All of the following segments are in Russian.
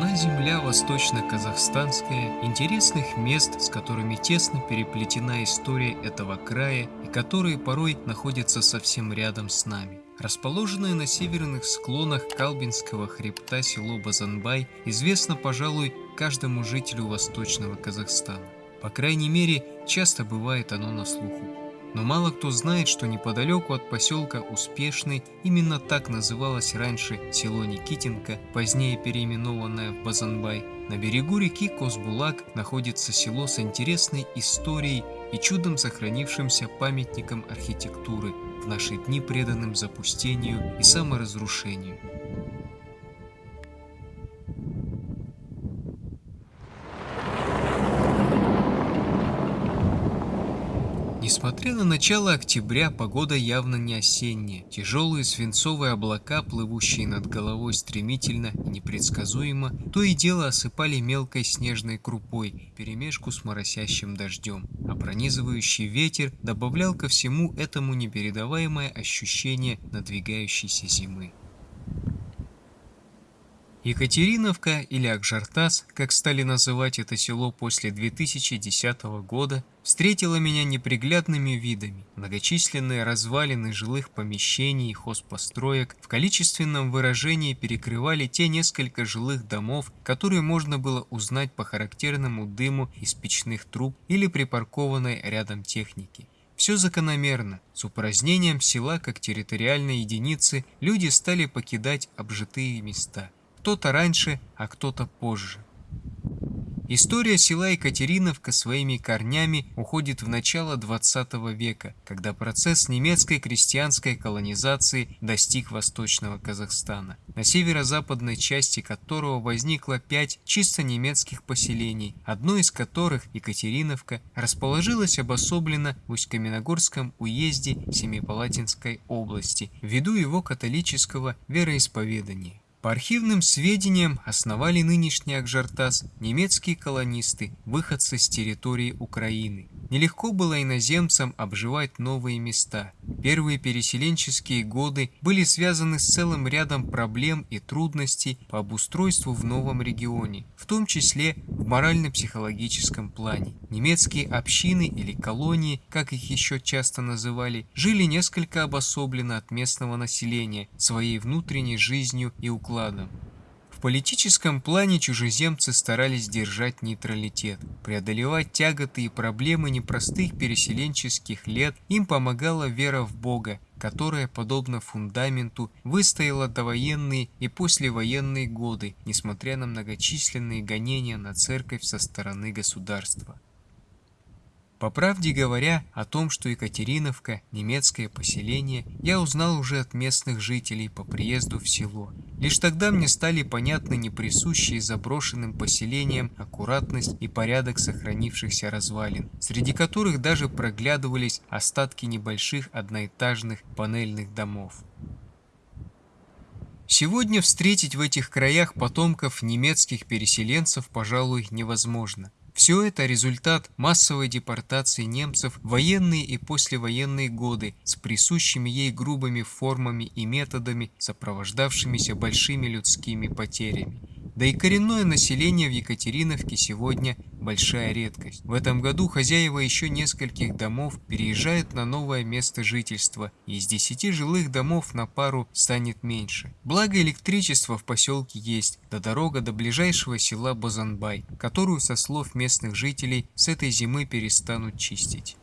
Страна земля восточно-казахстанская, интересных мест, с которыми тесно переплетена история этого края и которые порой находятся совсем рядом с нами. Расположенное на северных склонах Калбинского хребта село Базанбай известно, пожалуй, каждому жителю восточного Казахстана. По крайней мере, часто бывает оно на слуху. Но мало кто знает, что неподалеку от поселка Успешный именно так называлось раньше село Никитенко, позднее переименованное в Базанбай. На берегу реки Козбулак находится село с интересной историей и чудом сохранившимся памятником архитектуры, в наши дни преданным запустению и саморазрушению. Несмотря на начало октября, погода явно не осенняя. Тяжелые свинцовые облака, плывущие над головой стремительно и непредсказуемо, то и дело осыпали мелкой снежной крупой, перемешку с моросящим дождем. А пронизывающий ветер добавлял ко всему этому непередаваемое ощущение надвигающейся зимы. Екатериновка или Акжартас, как стали называть это село после 2010 года, встретила меня неприглядными видами. Многочисленные развалины жилых помещений и хозпостроек в количественном выражении перекрывали те несколько жилых домов, которые можно было узнать по характерному дыму из печных труб или припаркованной рядом техники. Все закономерно. С упразднением села как территориальной единицы люди стали покидать обжитые места – кто-то раньше, а кто-то позже. История села Екатериновка своими корнями уходит в начало 20 века, когда процесс немецкой крестьянской колонизации достиг восточного Казахстана, на северо-западной части которого возникло пять чисто немецких поселений, одно из которых, Екатериновка, расположилось обособленно в Усть-Каменогорском уезде Семипалатинской области ввиду его католического вероисповедания. По архивным сведениям основали нынешний Акжартас немецкие колонисты, выходцы с территории Украины. Нелегко было иноземцам обживать новые места. Первые переселенческие годы были связаны с целым рядом проблем и трудностей по обустройству в новом регионе, в том числе в морально-психологическом плане. Немецкие общины или колонии, как их еще часто называли, жили несколько обособленно от местного населения, своей внутренней жизнью и укладом. В политическом плане чужеземцы старались держать нейтралитет. Преодолевать тяготы и проблемы непростых переселенческих лет им помогала вера в Бога, которая, подобно фундаменту, выстояла довоенные и послевоенные годы, несмотря на многочисленные гонения на церковь со стороны государства. По правде говоря, о том, что Екатериновка – немецкое поселение, я узнал уже от местных жителей по приезду в село. Лишь тогда мне стали понятны неприсущие заброшенным поселениям аккуратность и порядок сохранившихся развалин, среди которых даже проглядывались остатки небольших одноэтажных панельных домов. Сегодня встретить в этих краях потомков немецких переселенцев, пожалуй, невозможно. Все это результат массовой депортации немцев в военные и послевоенные годы с присущими ей грубыми формами и методами, сопровождавшимися большими людскими потерями. Да и коренное население в Екатериновке сегодня большая редкость. В этом году хозяева еще нескольких домов переезжают на новое место жительства, и из десяти жилых домов на пару станет меньше. Благо электричество в поселке есть, да дорога до ближайшего села Базанбай, которую, со слов местных жителей, с этой зимы перестанут чистить.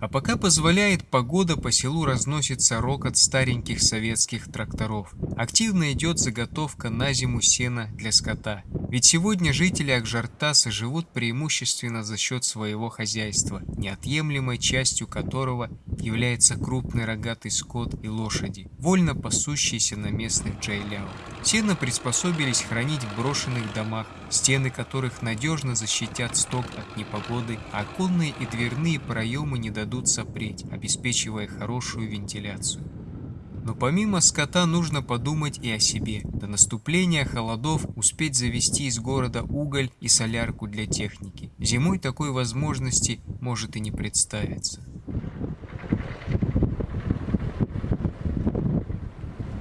А пока позволяет погода, по селу разносится рокот стареньких советских тракторов. Активно идет заготовка на зиму сена для скота. Ведь сегодня жители Акжартаса живут преимущественно за счет своего хозяйства, неотъемлемой частью которого является крупный рогатый скот и лошади, вольно пасущиеся на местных джайляу. Сено приспособились хранить в брошенных домах, стены которых надежно защитят сток от непогоды, а оконные и дверные проемы не дадут сопреть, обеспечивая хорошую вентиляцию. Но помимо скота нужно подумать и о себе. До наступления холодов успеть завести из города уголь и солярку для техники. Зимой такой возможности может и не представиться.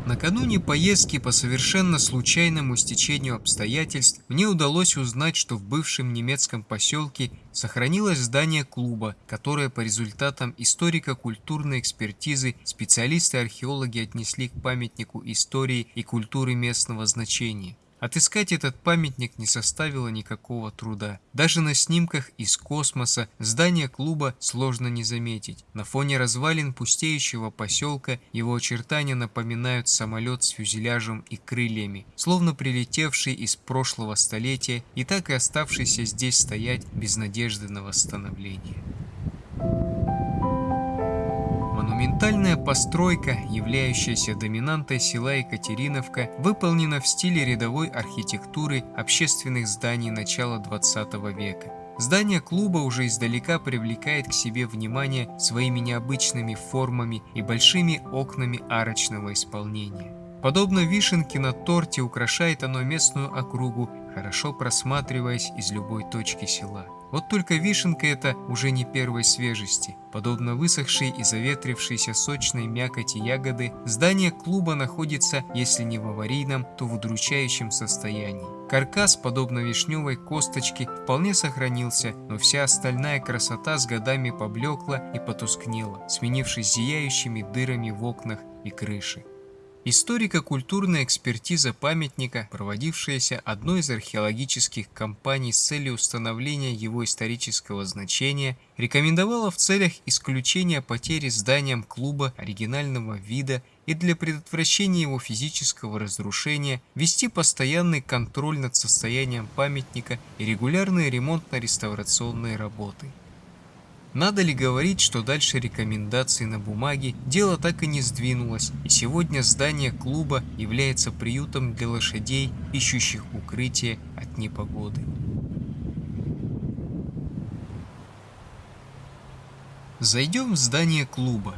Накануне поездки по совершенно случайному стечению обстоятельств мне удалось узнать, что в бывшем немецком поселке сохранилось здание клуба, которое по результатам историко-культурной экспертизы специалисты-археологи отнесли к памятнику истории и культуры местного значения. Отыскать этот памятник не составило никакого труда. Даже на снимках из космоса здание клуба сложно не заметить. На фоне развалин пустеющего поселка его очертания напоминают самолет с фюзеляжем и крыльями, словно прилетевший из прошлого столетия и так и оставшийся здесь стоять без надежды на восстановление. Монументальная постройка, являющаяся доминантой села Екатериновка, выполнена в стиле рядовой архитектуры общественных зданий начала 20 века. Здание клуба уже издалека привлекает к себе внимание своими необычными формами и большими окнами арочного исполнения. Подобно вишенке на торте украшает оно местную округу, хорошо просматриваясь из любой точки села. Вот только вишенка эта уже не первой свежести. Подобно высохшей и заветрившейся сочной мякоти ягоды, здание клуба находится, если не в аварийном, то в удручающем состоянии. Каркас, подобно вишневой косточке, вполне сохранился, но вся остальная красота с годами поблекла и потускнела, сменившись зияющими дырами в окнах и крыше. Историко-культурная экспертиза памятника, проводившаяся одной из археологических компаний с целью установления его исторического значения, рекомендовала в целях исключения потери зданием клуба оригинального вида и для предотвращения его физического разрушения вести постоянный контроль над состоянием памятника и регулярные ремонтно-реставрационные работы. Надо ли говорить, что дальше рекомендаций на бумаге дело так и не сдвинулось, и сегодня здание клуба является приютом для лошадей, ищущих укрытие от непогоды. Зайдем в здание клуба.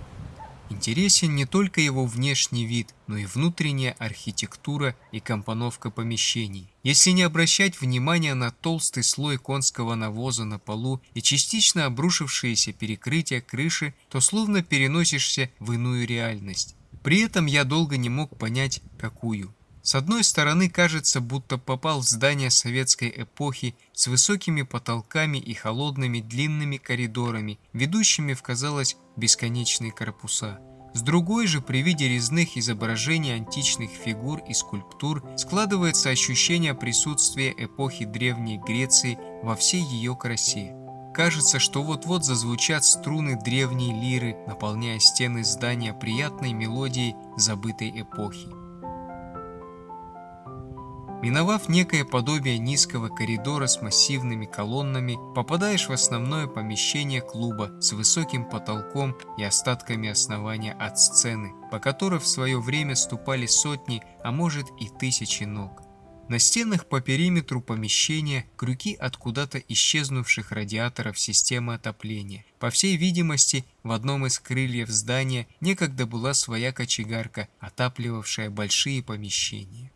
Интересен не только его внешний вид, но и внутренняя архитектура и компоновка помещений. Если не обращать внимания на толстый слой конского навоза на полу и частично обрушившиеся перекрытия крыши, то словно переносишься в иную реальность. При этом я долго не мог понять, какую. С одной стороны кажется, будто попал в здание советской эпохи с высокими потолками и холодными длинными коридорами, ведущими в, казалось, бесконечные корпуса. С другой же, при виде резных изображений античных фигур и скульптур складывается ощущение присутствия эпохи Древней Греции во всей ее красе. Кажется, что вот-вот зазвучат струны древней лиры, наполняя стены здания приятной мелодией забытой эпохи. Миновав некое подобие низкого коридора с массивными колоннами, попадаешь в основное помещение клуба с высоким потолком и остатками основания от сцены, по которой в свое время ступали сотни, а может и тысячи ног. На стенах по периметру помещения крюки от куда-то исчезнувших радиаторов системы отопления. По всей видимости, в одном из крыльев здания некогда была своя кочегарка, отапливавшая большие помещения.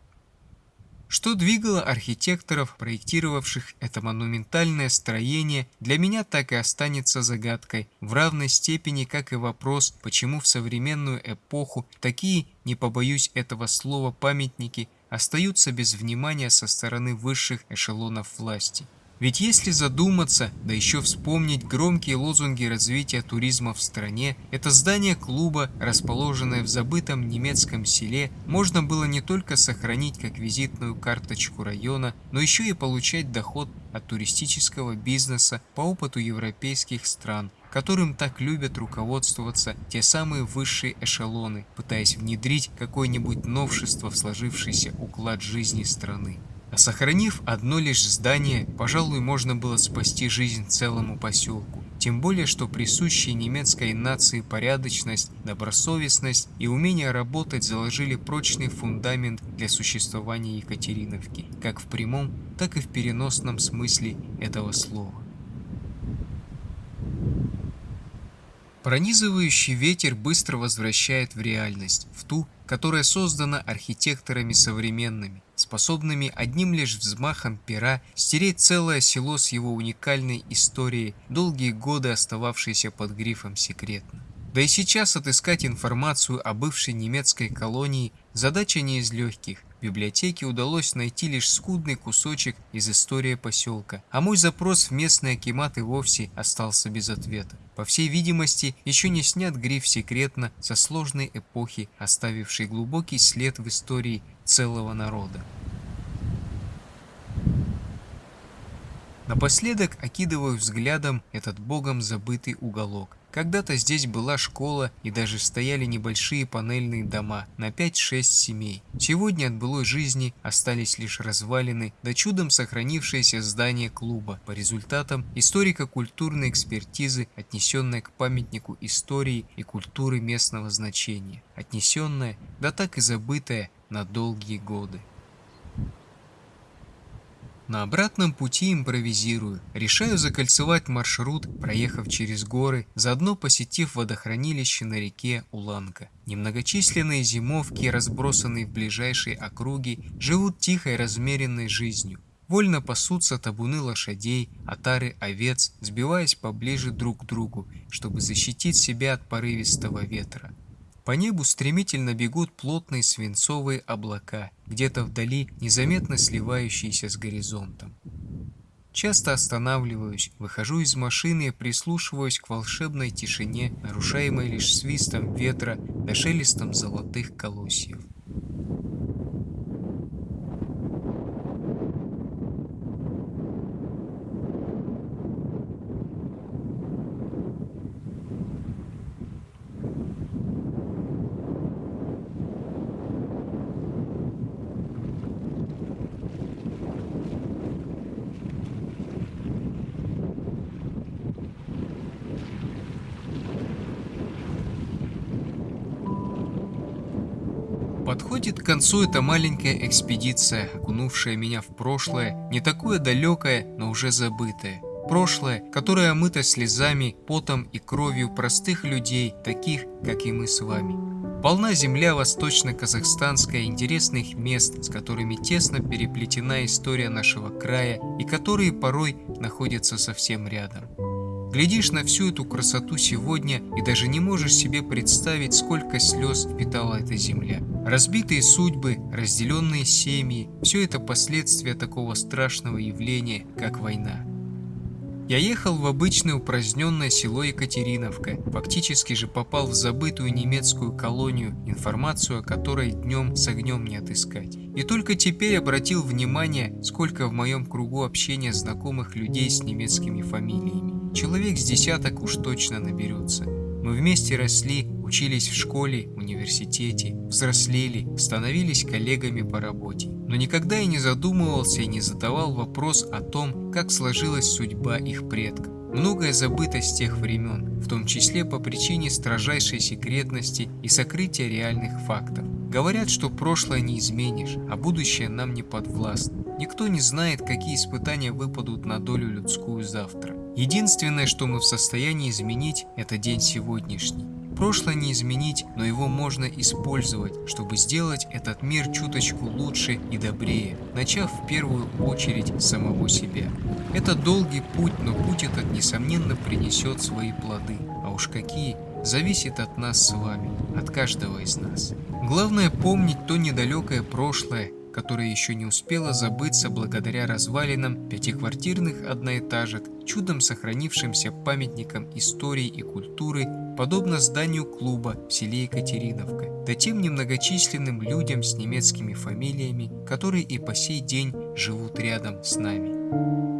Что двигало архитекторов, проектировавших это монументальное строение, для меня так и останется загадкой, в равной степени, как и вопрос, почему в современную эпоху такие, не побоюсь этого слова, памятники остаются без внимания со стороны высших эшелонов власти. Ведь если задуматься, да еще вспомнить громкие лозунги развития туризма в стране, это здание клуба, расположенное в забытом немецком селе, можно было не только сохранить как визитную карточку района, но еще и получать доход от туристического бизнеса по опыту европейских стран, которым так любят руководствоваться те самые высшие эшелоны, пытаясь внедрить какое-нибудь новшество в сложившийся уклад жизни страны. А сохранив одно лишь здание, пожалуй, можно было спасти жизнь целому поселку. Тем более, что присущие немецкой нации порядочность, добросовестность и умение работать заложили прочный фундамент для существования Екатериновки, как в прямом, так и в переносном смысле этого слова. Пронизывающий ветер быстро возвращает в реальность, в ту, которая создана архитекторами современными, способными одним лишь взмахом пера стереть целое село с его уникальной историей, долгие годы остававшейся под грифом секретно. Да и сейчас отыскать информацию о бывшей немецкой колонии задача не из легких. Библиотеке удалось найти лишь скудный кусочек из истории поселка, а мой запрос в местный акимат и вовсе остался без ответа. По всей видимости, еще не снят гриф «секретно» со сложной эпохи, оставившей глубокий след в истории целого народа. Напоследок окидываю взглядом этот богом забытый уголок. Когда-то здесь была школа и даже стояли небольшие панельные дома на 5-6 семей. Сегодня от былой жизни остались лишь развалины, да чудом сохранившееся здание клуба по результатам историко-культурной экспертизы, отнесенной к памятнику истории и культуры местного значения. Отнесенная, да так и забытая на долгие годы. На обратном пути импровизирую. Решаю закольцевать маршрут, проехав через горы, заодно посетив водохранилище на реке Уланка. Немногочисленные зимовки, разбросанные в ближайшей округе, живут тихой размеренной жизнью. Вольно пасутся табуны лошадей, отары овец, сбиваясь поближе друг к другу, чтобы защитить себя от порывистого ветра. По небу стремительно бегут плотные свинцовые облака, где-то вдали незаметно сливающиеся с горизонтом. Часто останавливаюсь, выхожу из машины и прислушиваюсь к волшебной тишине, нарушаемой лишь свистом ветра да шелестом золотых колосьев. Подходит к концу эта маленькая экспедиция, окунувшая меня в прошлое, не такое далекое, но уже забытое. Прошлое, которое омыто слезами, потом и кровью простых людей, таких, как и мы с вами. Полна земля восточно-казахстанская интересных мест, с которыми тесно переплетена история нашего края и которые порой находятся совсем рядом. Глядишь на всю эту красоту сегодня и даже не можешь себе представить, сколько слез впитала эта земля. Разбитые судьбы, разделенные семьи – все это последствия такого страшного явления, как война. Я ехал в обычное упраздненное село Екатериновка, фактически же попал в забытую немецкую колонию, информацию о которой днем с огнем не отыскать. И только теперь обратил внимание, сколько в моем кругу общения знакомых людей с немецкими фамилиями. Человек с десяток уж точно наберется. Мы вместе росли, учились в школе, университете, взрослели, становились коллегами по работе. Но никогда я не задумывался и не задавал вопрос о том, как сложилась судьба их предков. Многое забыто с тех времен, в том числе по причине строжайшей секретности и сокрытия реальных фактов. Говорят, что прошлое не изменишь, а будущее нам не подвластно. Никто не знает, какие испытания выпадут на долю людскую завтра. Единственное, что мы в состоянии изменить, это день сегодняшний. Прошлое не изменить, но его можно использовать, чтобы сделать этот мир чуточку лучше и добрее, начав в первую очередь самого себя. Это долгий путь, но путь этот несомненно принесет свои плоды. А уж какие, зависит от нас с вами, от каждого из нас. Главное помнить то недалекое прошлое, которая еще не успела забыться благодаря развалинам пятиквартирных одноэтажек, чудом сохранившимся памятникам истории и культуры, подобно зданию клуба в селе Екатериновка, да тем немногочисленным людям с немецкими фамилиями, которые и по сей день живут рядом с нами.